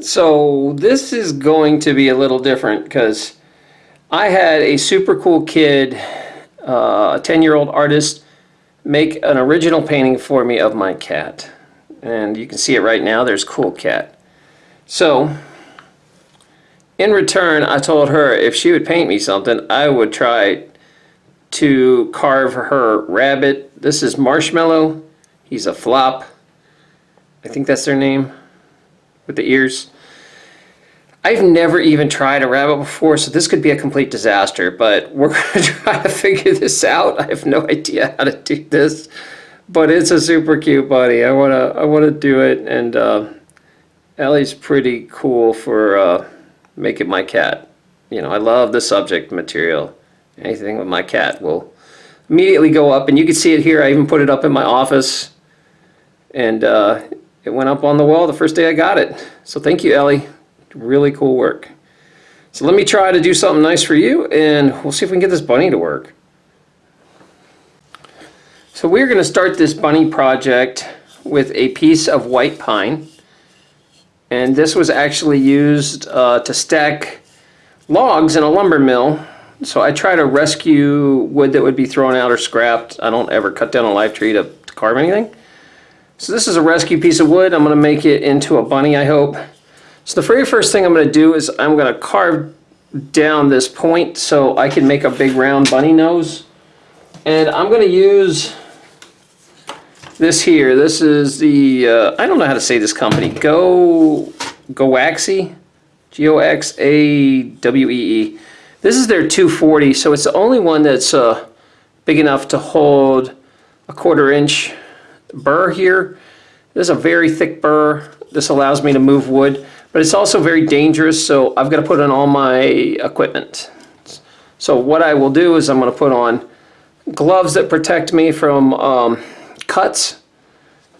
So this is going to be a little different because I had a super cool kid, uh, a 10 year old artist, make an original painting for me of my cat. And you can see it right now, there's Cool Cat. So, in return, I told her if she would paint me something, I would try to carve her rabbit. This is Marshmallow. He's a flop. I think that's their name with the ears. I've never even tried a rabbit before, so this could be a complete disaster, but we're going to try to figure this out. I have no idea how to do this, but it's a super cute bunny. I want to I want to do it, and uh, Ellie's pretty cool for uh, making my cat. You know, I love the subject material. Anything with my cat will immediately go up, and you can see it here. I even put it up in my office, and uh, it went up on the wall the first day I got it. So thank you, Ellie. Really cool work. So let me try to do something nice for you and we'll see if we can get this bunny to work. So we're going to start this bunny project with a piece of white pine. And this was actually used uh, to stack logs in a lumber mill. So I try to rescue wood that would be thrown out or scrapped. I don't ever cut down a live tree to, to carve anything. So this is a rescue piece of wood. I'm going to make it into a bunny, I hope. So the very first thing I'm going to do is I'm going to carve down this point so I can make a big round bunny nose. And I'm going to use this here. This is the, uh, I don't know how to say this company, Go, Goxawee, G-O-X-A-W-E-E. This is their 240, so it's the only one that's uh, big enough to hold a quarter inch burr here. This is a very thick burr. This allows me to move wood. But it's also very dangerous, so I've got to put on all my equipment. So what I will do is I'm going to put on gloves that protect me from um, cuts.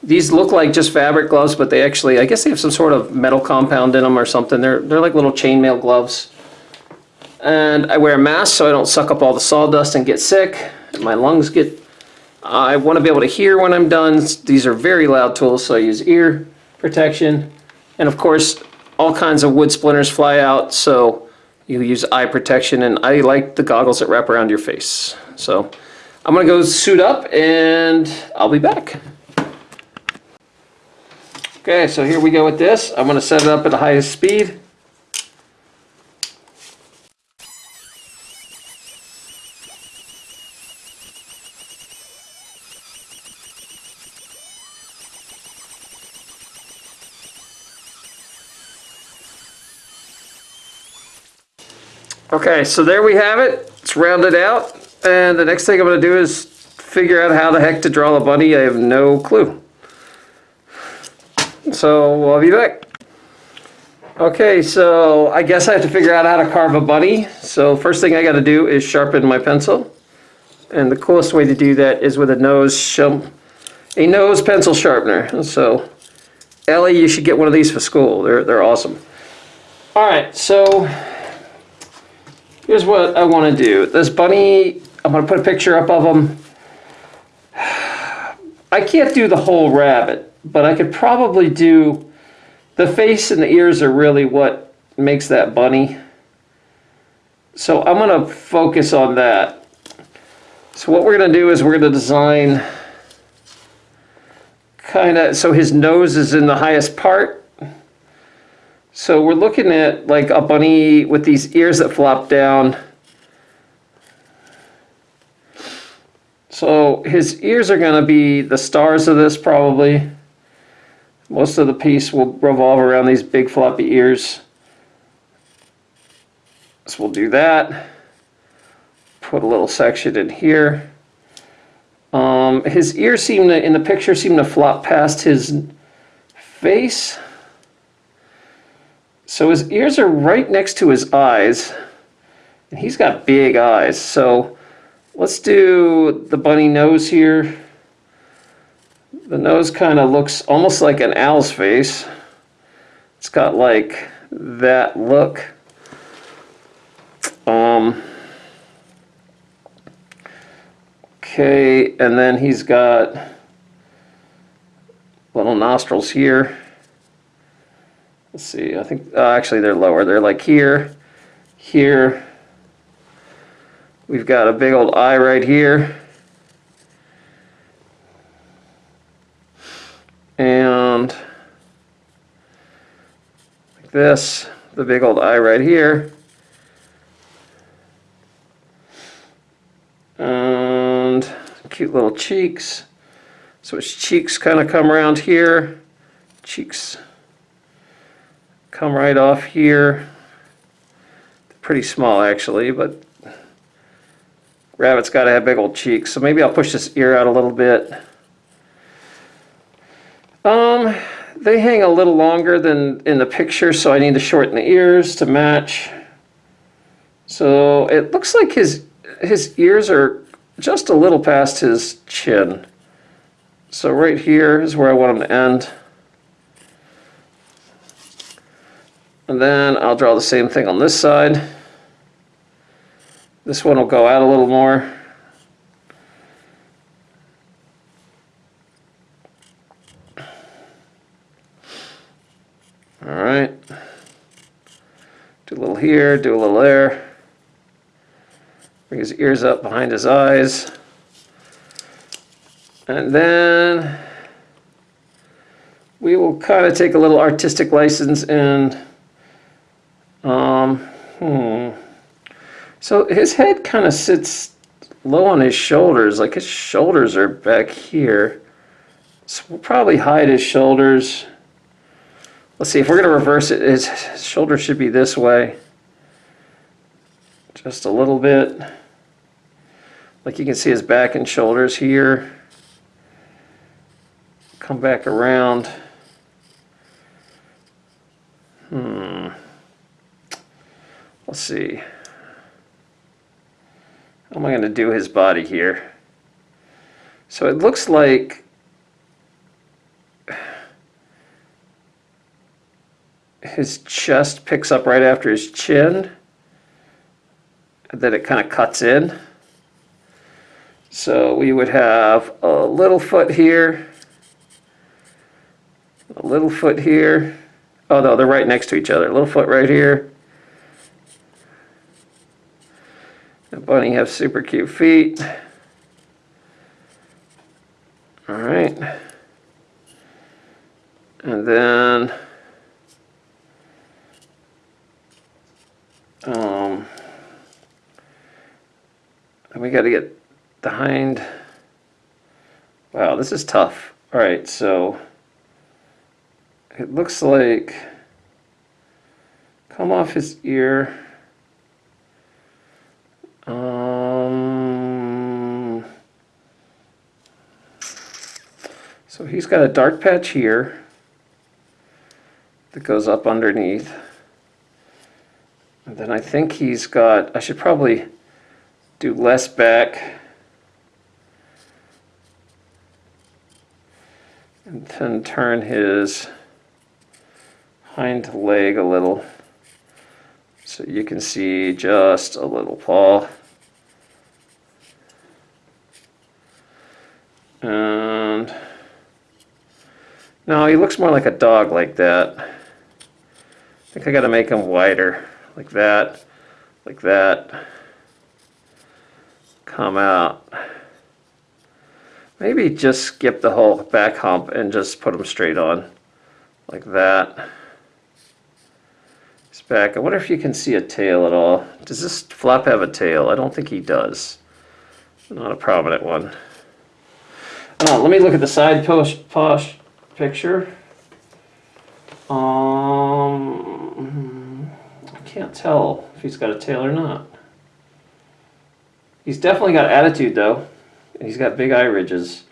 These look like just fabric gloves, but they actually, I guess they have some sort of metal compound in them or something. They're, they're like little chainmail gloves. And I wear a mask so I don't suck up all the sawdust and get sick. My lungs get, I want to be able to hear when I'm done. These are very loud tools, so I use ear protection. And of course, all kinds of wood splinters fly out, so you use eye protection, and I like the goggles that wrap around your face. So I'm gonna go suit up and I'll be back. Okay, so here we go with this. I'm gonna set it up at the highest speed. Okay, so there we have it. It's rounded out. And the next thing I'm going to do is figure out how the heck to draw the bunny. I have no clue. So I'll be back. Okay, so I guess I have to figure out how to carve a bunny. So first thing I got to do is sharpen my pencil. And the coolest way to do that is with a nose a nose pencil sharpener. So Ellie, you should get one of these for school. They're, they're awesome. All right, so Here's what I want to do. This bunny, I'm going to put a picture up of him. I can't do the whole rabbit, but I could probably do the face and the ears are really what makes that bunny. So I'm going to focus on that. So what we're going to do is we're going to design kind of, so his nose is in the highest part so we're looking at like a bunny with these ears that flop down. So his ears are going to be the stars of this probably. Most of the piece will revolve around these big floppy ears. So we'll do that. Put a little section in here. Um, his ears seem to, in the picture, seem to flop past his face. So his ears are right next to his eyes. And he's got big eyes. So let's do the bunny nose here. The nose kind of looks almost like an owl's face. It's got like that look. Um, okay, and then he's got little nostrils here. Let's see, I think, uh, actually they're lower. They're like here, here. We've got a big old eye right here. And like this, the big old eye right here. And cute little cheeks. So its cheeks kind of come around here. Cheeks come right off here. Pretty small actually, but rabbit's got to have big old cheeks. So maybe I'll push this ear out a little bit. Um, they hang a little longer than in the picture, so I need to shorten the ears to match. So it looks like his his ears are just a little past his chin. So right here is where I want them to end. And then I'll draw the same thing on this side. This one will go out a little more. All right. Do a little here, do a little there. Bring his ears up behind his eyes. And then we will kind of take a little artistic license and um, hmm. So his head kind of sits low on his shoulders, like his shoulders are back here. So we'll probably hide his shoulders. Let's see, if we're going to reverse it, his shoulder should be this way. Just a little bit. Like you can see his back and shoulders here. Come back around. Hmm. Let's see. How am I going to do his body here? So it looks like his chest picks up right after his chin, and then it kind of cuts in. So we would have a little foot here, a little foot here. Oh no, they're right next to each other. A little foot right here. The bunny have super cute feet. All right. And then Um, and we got to get the hind. Wow, this is tough. All right, so it looks like come off his ear. He's got a dark patch here that goes up underneath. And then I think he's got, I should probably do less back. And then turn his hind leg a little so you can see just a little paw. And now he looks more like a dog like that. I think I got to make him wider like that, like that, come out. Maybe just skip the whole back hump and just put him straight on, like that. It's back. I wonder if you can see a tail at all. Does this flop have a tail? I don't think he does. Not a prominent one. Uh, let me look at the side post posh picture. Um, I can't tell if he's got a tail or not. He's definitely got attitude though. He's got big eye ridges.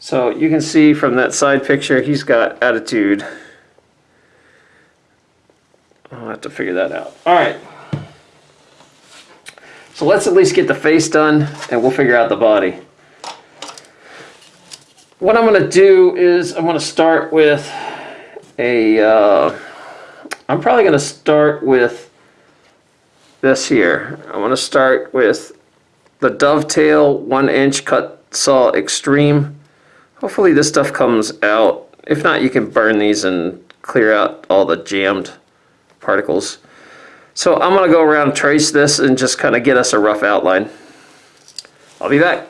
So you can see from that side picture he's got attitude. I'll have to figure that out. All right. So let's at least get the face done and we'll figure out the body. What I'm going to do is I'm going to start with a uh, I'm probably going to start with this here. I want to start with the Dovetail 1 inch Kutzall extreme. Hopefully this stuff comes out. If not, you can burn these and clear out all the jammed particles. So I'm going to go around trace this and just kind of get us a rough outline. I'll be back.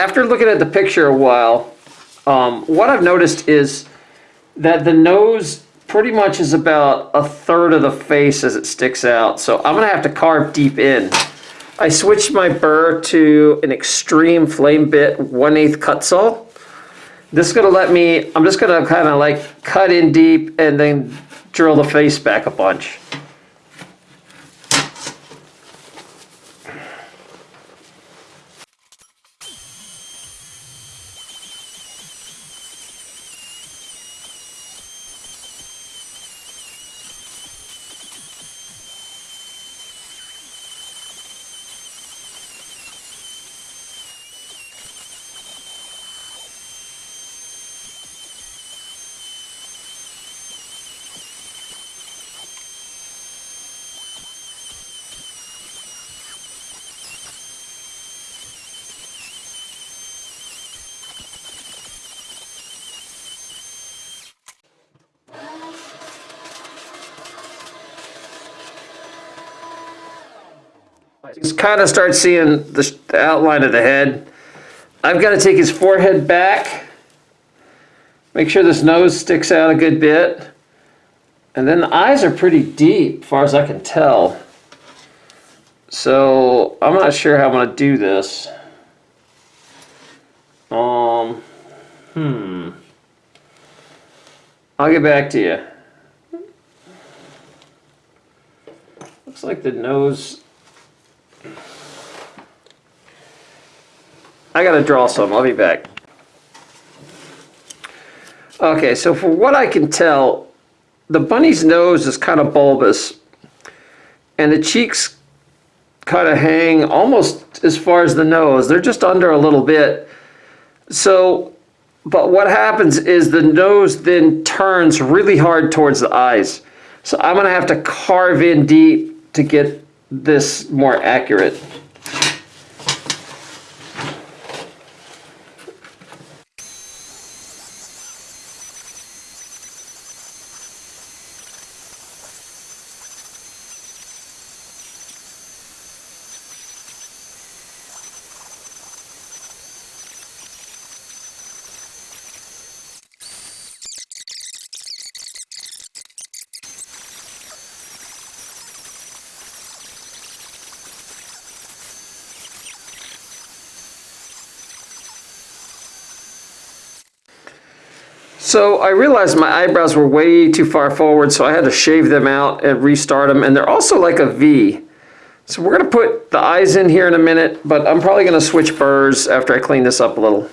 After looking at the picture a while, um, what I've noticed is that the nose pretty much is about a third of the face as it sticks out. So I'm gonna have to carve deep in. I switched my burr to an extreme flame bit 1 8 Kutzall. This is gonna let me, I'm just gonna kind of like cut in deep and then drill the face back a bunch. Kind of start seeing the, the outline of the head. I've got to take his forehead back. Make sure this nose sticks out a good bit. And then the eyes are pretty deep, far as I can tell. So I'm not sure how I'm going to do this. Um, hmm. I'll get back to you. Looks like the nose I gotta draw some, I'll be back. Okay, so for what I can tell, the bunny's nose is kind of bulbous and the cheeks kind of hang almost as far as the nose. They're just under a little bit. So, but what happens is the nose then turns really hard towards the eyes. So I'm gonna have to carve in deep to get this more accurate. So I realized my eyebrows were way too far forward, so I had to shave them out and restart them. And they're also like a V. So we're gonna put the eyes in here in a minute, but I'm probably gonna switch burrs after I clean this up a little.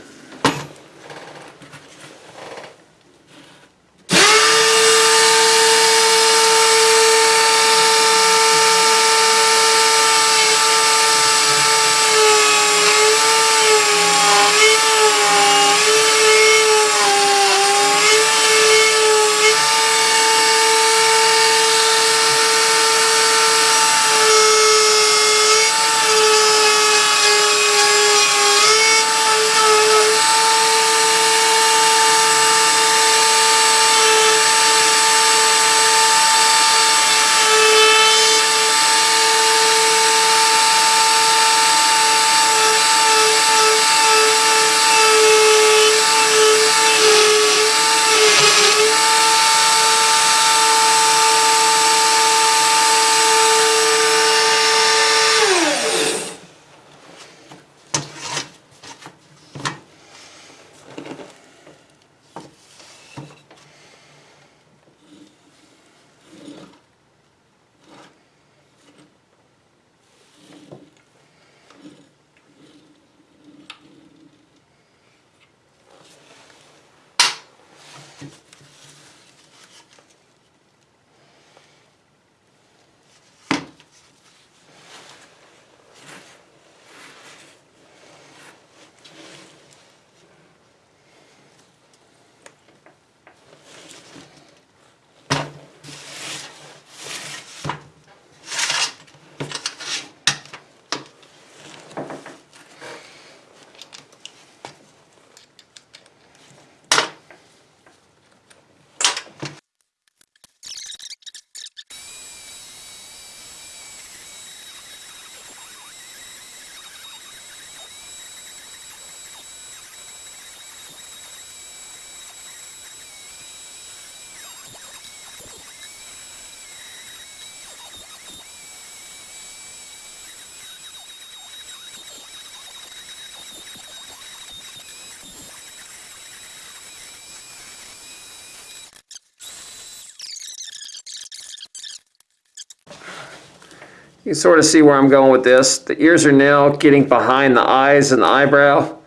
You sort of see where I'm going with this. The ears are now getting behind the eyes and the eyebrow.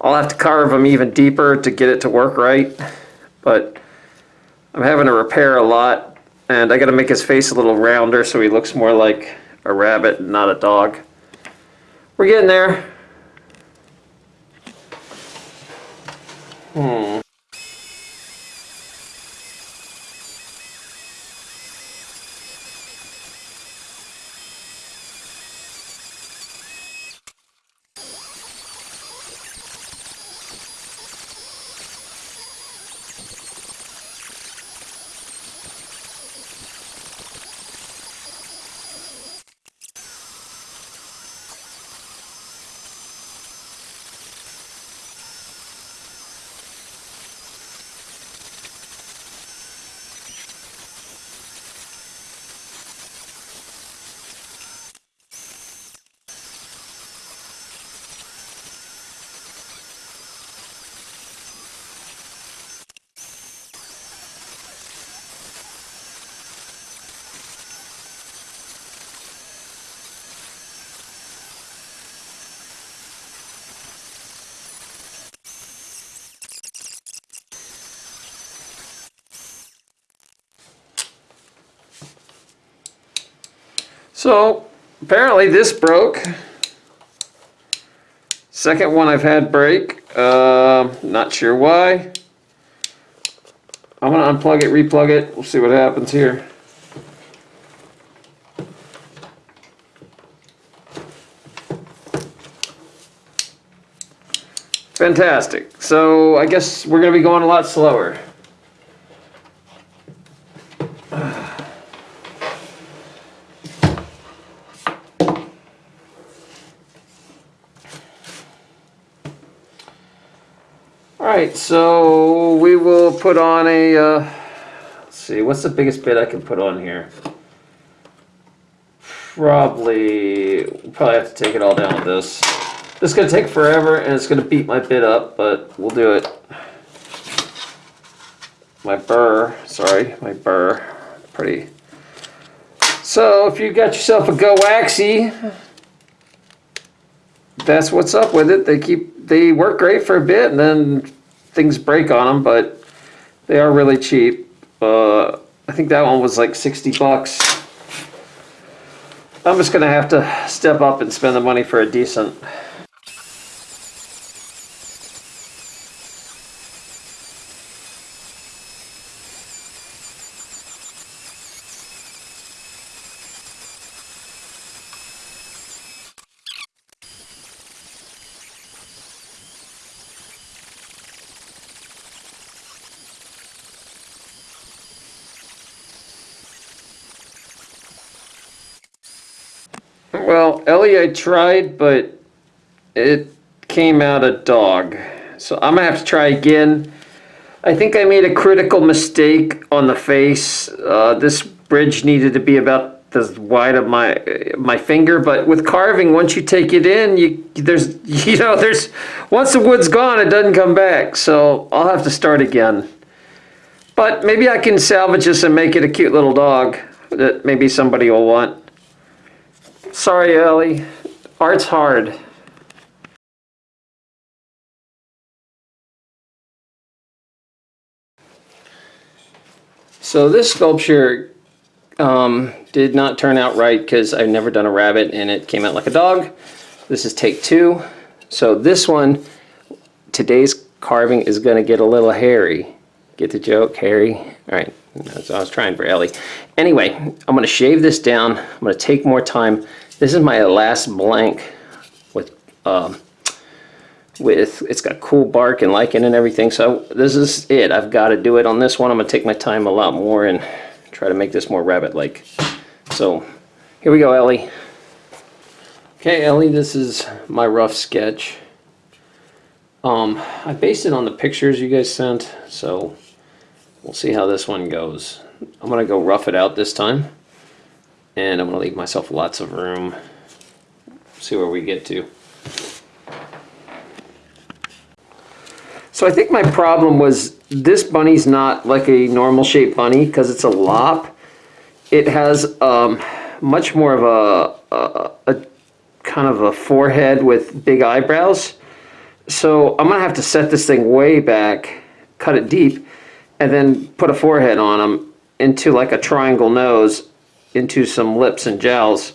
I'll have to carve them even deeper to get it to work right. But I'm having to repair a lot and I got to make his face a little rounder so he looks more like a rabbit and not a dog. We're getting there. Hmm. So apparently this broke. Second one I've had break. Uh, not sure why. I'm gonna unplug it, replug it. We'll see what happens here. Fantastic. So I guess we're gonna be going a lot slower. Right, so we will put on a, uh, let's see, what's the biggest bit I can put on here? Probably, probably have to take it all down with this. This is gonna take forever and it's gonna beat my bit up, but we'll do it. My burr, sorry, my burr, pretty. So if you got yourself a Goxawee, that's what's up with it. They keep they work great for a bit and then things break on them, but they are really cheap. Uh, I think that one was like 60 bucks. I'm just gonna have to step up and spend the money for a decent. Well, Ellie I tried, but it came out a dog. So I'm gonna have to try again. I think I made a critical mistake on the face. Uh, this bridge needed to be about as wide of my my finger, but with carving, once you take it in, you there's you know there's once the wood's gone, it doesn't come back. So I'll have to start again. But maybe I can salvage this and make it a cute little dog that maybe somebody will want. Sorry, Ellie. Art's hard. So this sculpture um, did not turn out right because I've never done a rabbit and it came out like a dog. This is take two. So this one, today's carving is going to get a little hairy. Get the joke, hairy? All right, that's what I was trying for Ellie. Anyway, I'm going to shave this down. I'm going to take more time. This is my last blank with um, with it's got cool bark and lichen and everything. So this is it. I've got to do it on this one. I'm going to take my time a lot more and try to make this more rabbit-like. So here we go, Ellie. Okay, Ellie, this is my rough sketch. Um, I based it on the pictures you guys sent, so we'll see how this one goes. I'm going to go rough it out this time, and I'm going to leave myself lots of room. See where we get to. So I think my problem was this bunny's not like a normal shaped bunny because it's a lop. It has um, much more of a a, a kind of a forehead with big eyebrows. So I'm gonna have to set this thing way back, cut it deep, and then put a forehead on him into like a triangle nose, into some lips and jowls.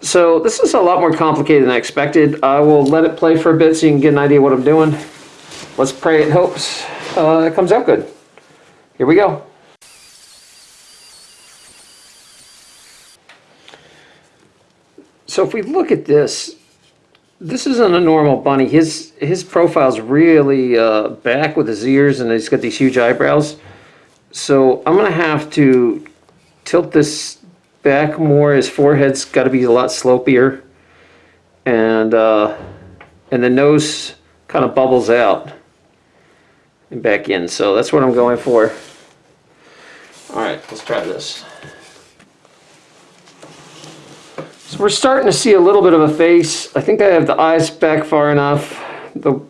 So this is a lot more complicated than I expected. I will let it play for a bit so you can get an idea what I'm doing. Let's pray it hopes uh, it comes out good. Here we go. So if we look at this, this isn't a normal bunny. His his profile's really uh, back with his ears and he's got these huge eyebrows. So I'm gonna have to tilt this back more. His forehead's got to be a lot slopier, and uh, and the nose kind of bubbles out and back in. So that's what I'm going for. All right, let's try this. So we're starting to see a little bit of a face. I think I have the eyes back far enough. The,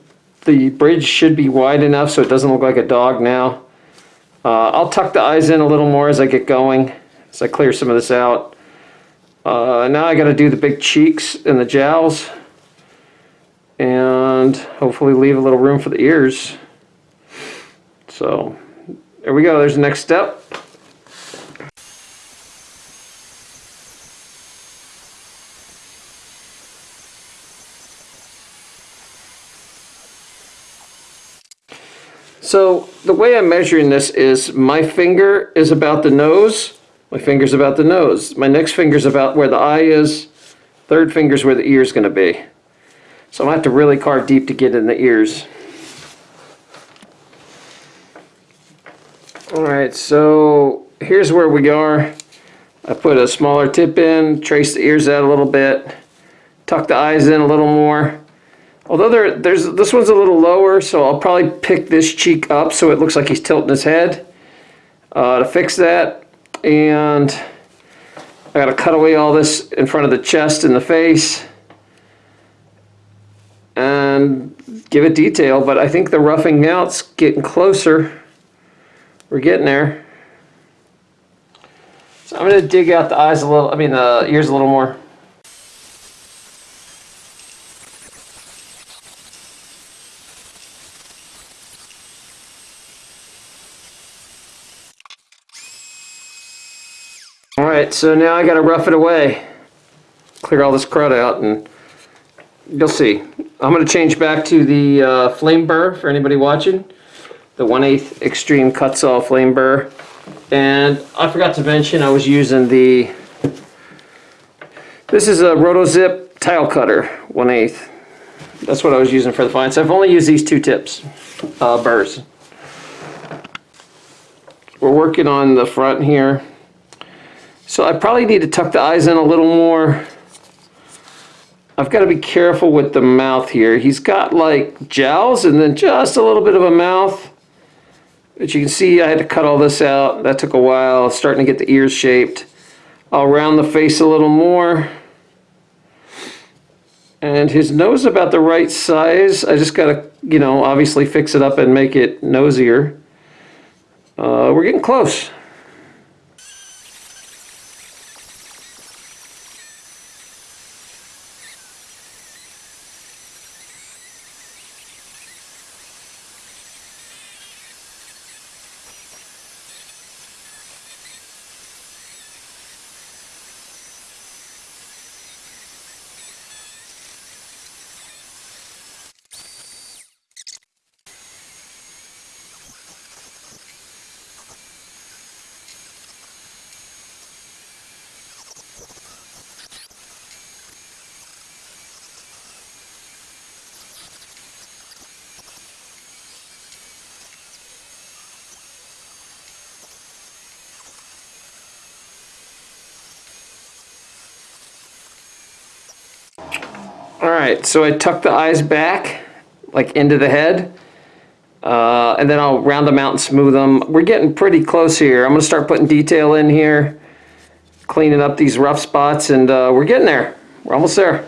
the bridge should be wide enough so it doesn't look like a dog now. Uh, I'll tuck the eyes in a little more as I get going, as I clear some of this out. Uh, now I got to do the big cheeks and the jowls. And hopefully leave a little room for the ears. So there we go. There's the next step. So the way I'm measuring this is my finger is about the nose, my finger's about the nose, my next finger's about where the eye is, third finger's where the ear's going to be. So I'm going to have to really carve deep to get in the ears. Alright, so here's where we are. I put a smaller tip in, trace the ears out a little bit, tuck the eyes in a little more. Although there, there's this one's a little lower, so I'll probably pick this cheek up so it looks like he's tilting his head uh, to fix that. And I got to cut away all this in front of the chest and the face and give it detail. But I think the roughing out's getting closer. We're getting there. So I'm to dig out the eyes a little, I mean the ears a little more. So now I gotta rough it away. Clear all this crud out and you'll see. I'm gonna change back to the uh, flame burr for anybody watching. The 1 8 Extreme Kutzall flame burr. And I forgot to mention I was using the, this is a RotoZip tile cutter, 1 8 That's what I was using for the fines. I've only used these two tips, uh, burrs. We're working on the front here. So I probably need to tuck the eyes in a little more. I've got to be careful with the mouth here. He's got like jowls and then just a little bit of a mouth. But you can see I had to cut all this out. That took a while. Starting to get the ears shaped. I'll round the face a little more. And his nose about the right size. I just got to, you know, obviously fix it up and make it nosier. Uh, we're getting close. Right, so I tuck the eyes back, like into the head, uh, and then I'll round them out and smooth them. We're getting pretty close here. I'm gonna start putting detail in here, cleaning up these rough spots, and uh, we're getting there. We're almost there.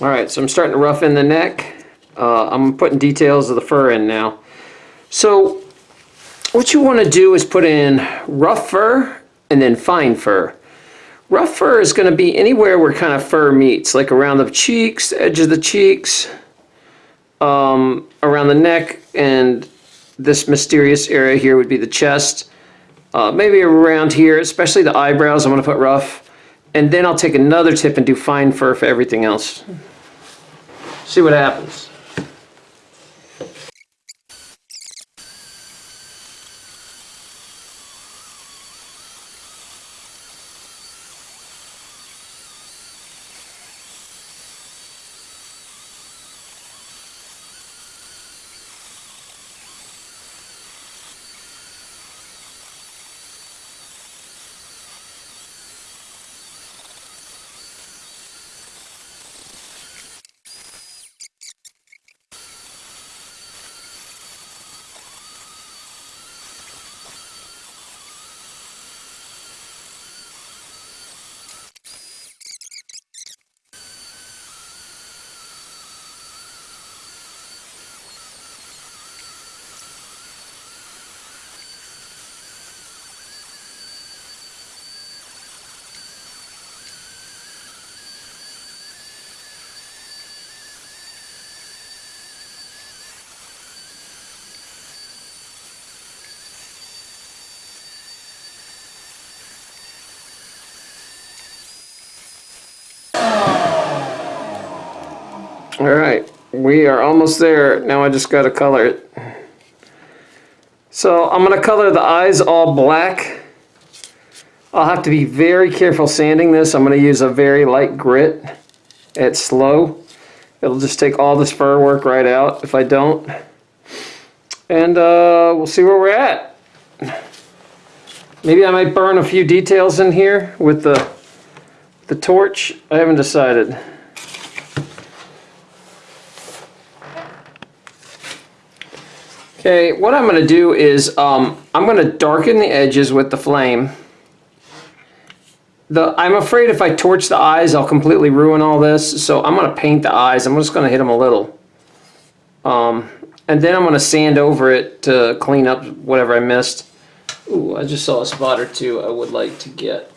All right, so I'm starting to rough in the neck. Uh, I'm putting details of the fur in now. So what you want to do is put in rough fur and then fine fur. Rough fur is going to be anywhere where kind of fur meets, like around the cheeks, the edge of the cheeks, um, around the neck, and this mysterious area here would be the chest. Uh, maybe around here, especially the eyebrows, I'm going to put rough. And then I'll take another tip and do fine fur for everything else. See what happens. All right, we are almost there. Now I just got to color it. So I'm to color the eyes all black. I'll have to be very careful sanding this. I'm to use a very light grit at slow. It'll just take all this fur work right out if I don't. And uh, we'll see where we're at. Maybe I might burn a few details in here with the, the torch. I haven't decided. Okay, what I'm going to do is um, I'm going to darken the edges with the flame. The, I'm afraid if I torch the eyes, I'll completely ruin all this. So I'm going to paint the eyes. I'm just going to hit them a little. Um, and then I'm going to sand over it to clean up whatever I missed. Ooh, I just saw a spot or two I would like to get.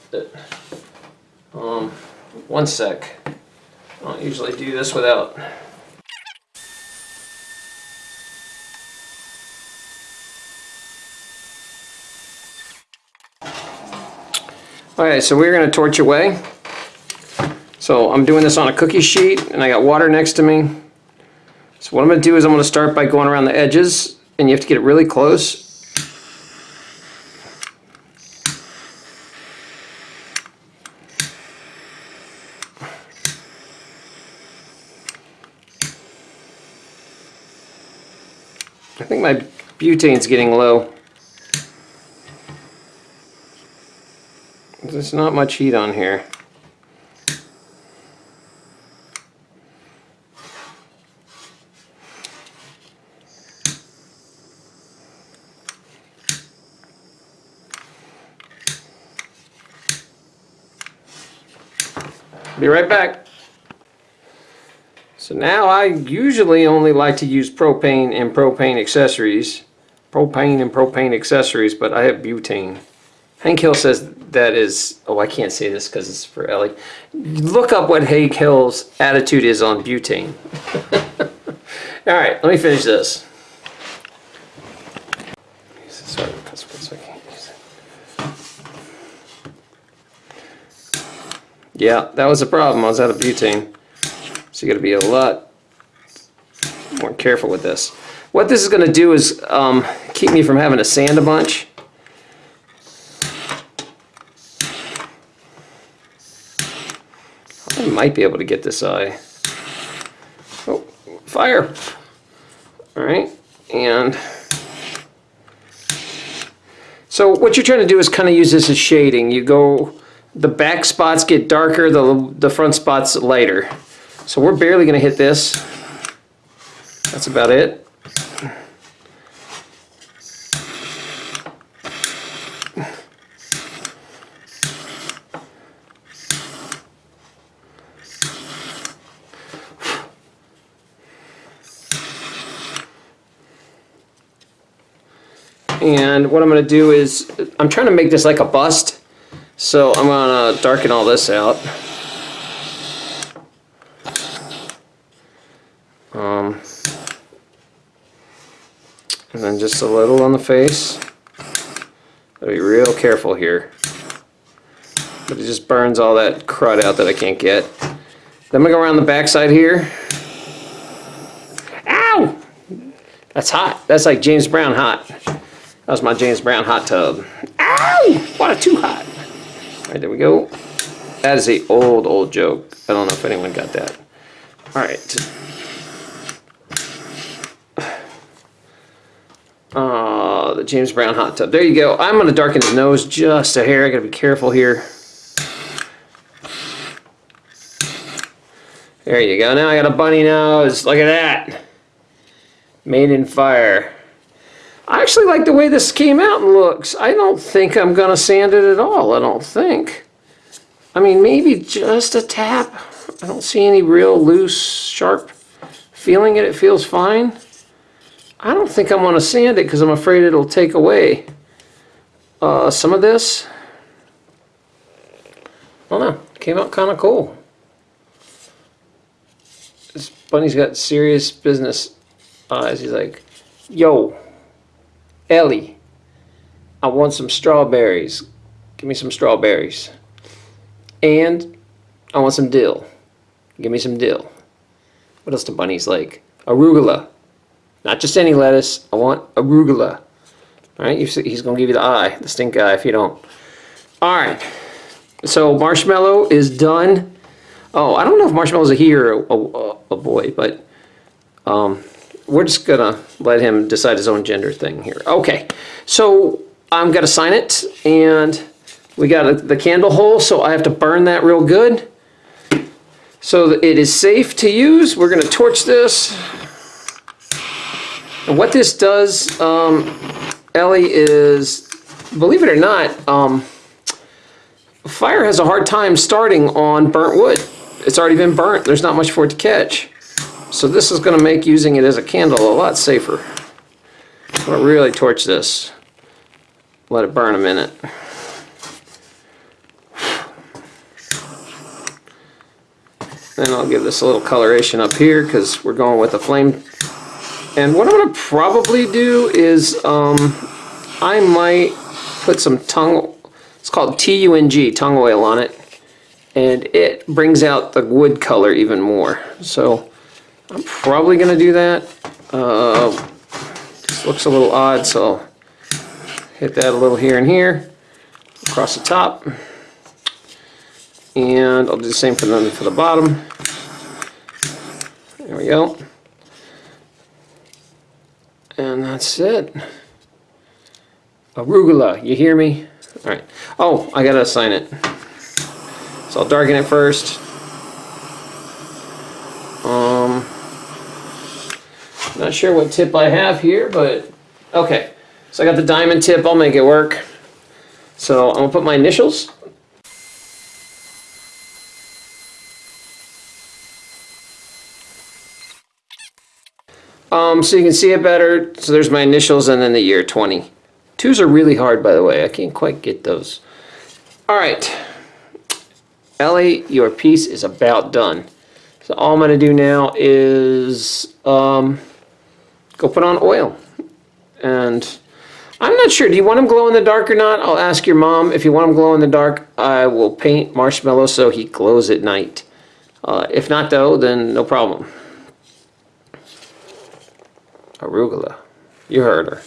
Um, one sec. I don't usually do this without Okay, so we're going to torch away. So I'm doing this on a cookie sheet and I got water next to me. So what I'm going to do is I'm going to start by going around the edges and you have to get it really close. I think my butane's getting low. There's not much heat on here. Be right back. So now I usually only like to use propane and propane accessories. Propane and propane accessories, but I have butane. Hank Hill says that is, oh, I can't say this because it's for Ellie. Look up what Hank Hill's attitude is on butane. All right, let me finish this. Yeah, that was a problem. I was out of butane. So you got to be a lot more careful with this. What this is going to do is um, keep me from having to sand a bunch. I might be able to get this eye. Oh, fire! Alright, and so what you're trying to do is kind of use this as shading. You go, the back spots get darker, the, the front spots lighter. So we're barely going to hit this. That's about it. And what I'm going to do is, I'm trying to make this like a bust. So I'm going to darken all this out. Um, and then just a little on the face. Gotta be real careful here. But it just burns all that crud out that I can't get. Then I'm gonna go around the backside here. Ow! That's hot. That's like James Brown hot. That was my James Brown hot tub. Ow! Why too hot? All right, there we go. That is a old, old joke. I don't know if anyone got that. All right. Uh, the James Brown hot tub. There you go. I'm going to darken his nose just a hair. I got to be careful here. There you go. Now I got a bunny nose. Look at that. Made in fire. I actually like the way this came out and looks. I don't think I'm going to sand it at all. I don't think. I mean, maybe just a tap. I don't see any real loose, sharp feeling it. It feels fine. I don't think I'm going to sand it because I'm afraid it'll take away uh, some of this. I don't know. Came out kind of cool. This bunny's got serious business eyes. He's like, yo, Ellie, I want some strawberries. Give me some strawberries. And I want some dill. Give me some dill. What else do bunnies like? Arugula. Not just any lettuce. I want arugula. All right, he's going to give you the eye, the stink eye, if you don't. All right. So marshmallow is done. Oh, I don't know if marshmallow's a he or a, a, a boy, but um, we're just to let him decide his own gender thing here. Okay, so I'm to sign it, and we got a, the candle hole, so I have to burn that real good. So it is safe to use. We're to torch this. And what this does, um, Ellie, is, believe it or not, um, fire has a hard time starting on burnt wood. It's already been burnt. There's not much for it to catch. So this is going to make using it as a candle a lot safer. I'm going to really torch this. Let it burn a minute. Then I'll give this a little coloration up here because we're going with a flame and what I'm going to probably do is um, I might put some tung, it's called T-U-N-G, tung oil on it. And it brings out the wood color even more. So I'm probably going to do that. Uh, looks a little odd, so hit that a little here and here across the top. And I'll do the same for the, for the bottom. There we go. And that's it. Arugula, you hear me? All right. Oh, I gotta assign it. So I'll darken it first. Not sure what tip I have here, but okay. So I got the diamond tip. I'll make it work. So I'm gonna put my initials Um, so you can see it better. So there's my initials and then the year 20. Twos are really hard, by the way. I can't quite get those. All right. Ellie, your piece is about done. So all I'm going to do now is um, go put on oil. And I'm not sure. Do you want them glow in the dark or not? I'll ask your mom. If you want them glow in the dark, I will paint marshmallow so he glows at night. Uh, if not, though, then no problem. Arugula. You heard her.